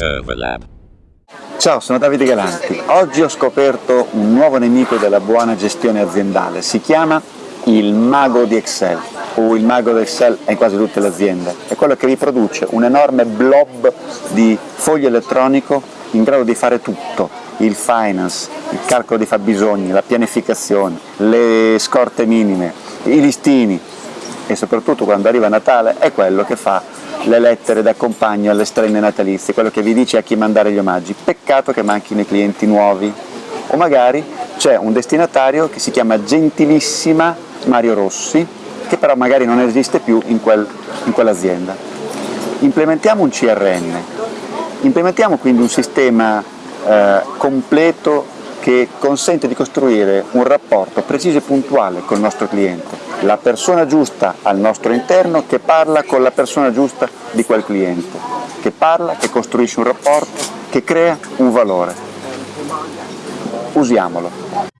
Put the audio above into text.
Overlap. Ciao, sono Davide Galanti. Oggi ho scoperto un nuovo nemico della buona gestione aziendale. Si chiama il mago di Excel, o il mago di Excel è in quasi tutte le aziende. È quello che vi produce un enorme blob di foglio elettronico in grado di fare tutto, il finance, il calcolo di fabbisogni, la pianificazione, le scorte minime, i listini e soprattutto quando arriva Natale è quello che fa le lettere da compagno alle strenne natalizie, quello che vi dice a chi mandare gli omaggi. Peccato che manchino i clienti nuovi. O magari c'è un destinatario che si chiama Gentilissima Mario Rossi, che però magari non esiste più in, quel, in quell'azienda. Implementiamo un CRM, implementiamo quindi un sistema eh, completo che consente di costruire un rapporto preciso e puntuale con il nostro cliente, la persona giusta al nostro interno che parla con la persona giusta di quel cliente, che parla, che costruisce un rapporto, che crea un valore. Usiamolo.